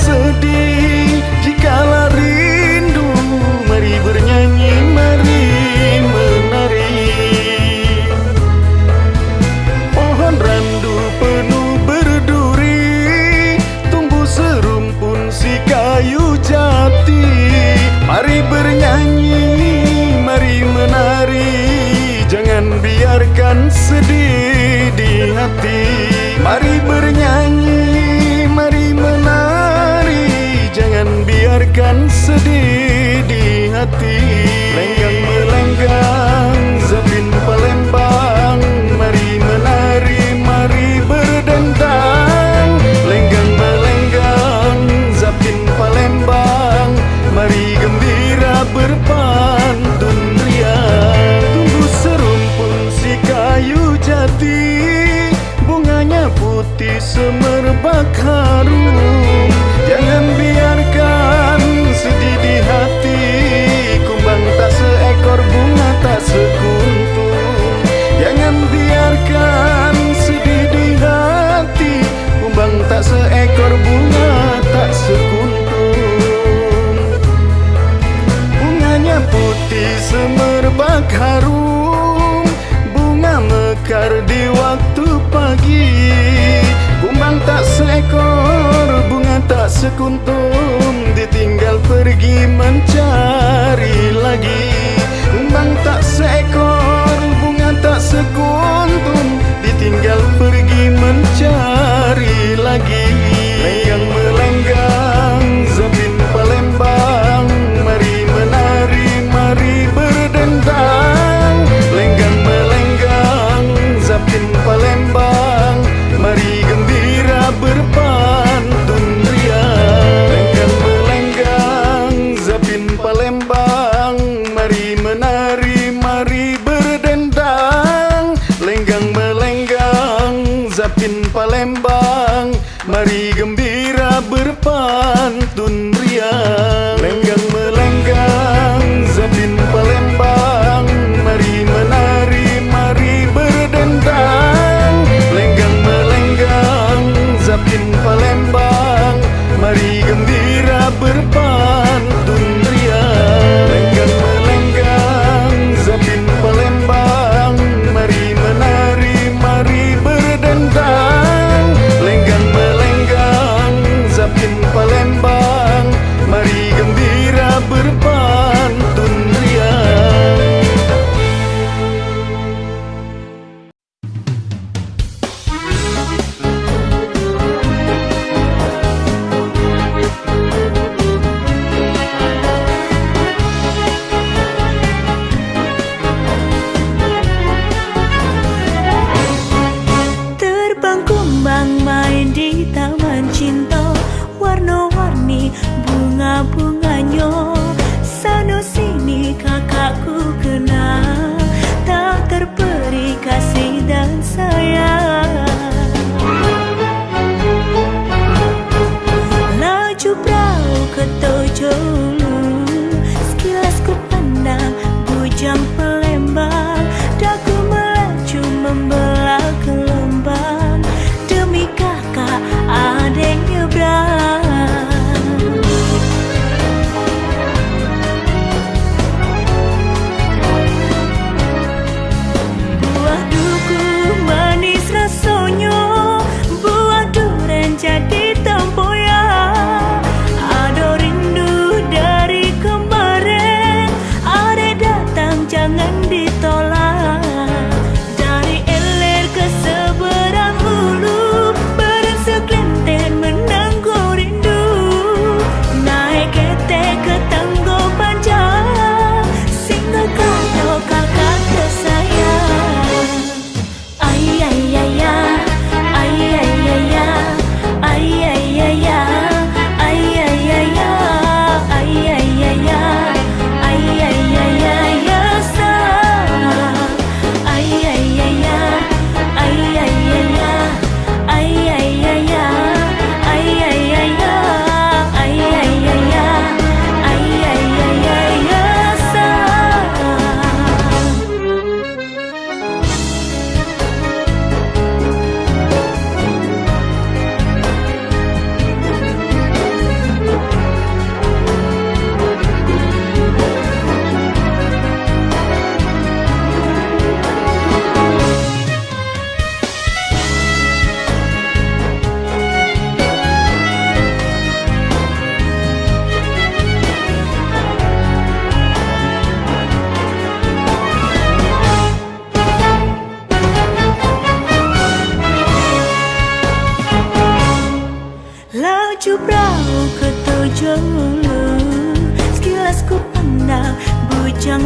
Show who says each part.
Speaker 1: sedih jika rindu mari bernyanyi mari menari. Pohon randu penuh berduri tumbuh serumpun si kayu jati. Mari bernyanyi mari menari jangan biarkan sedih di hati. a ti. semerbak harum. Bunga mekar di waktu pagi. Bumbang tak seekor, bunga tak
Speaker 2: sekuntur 江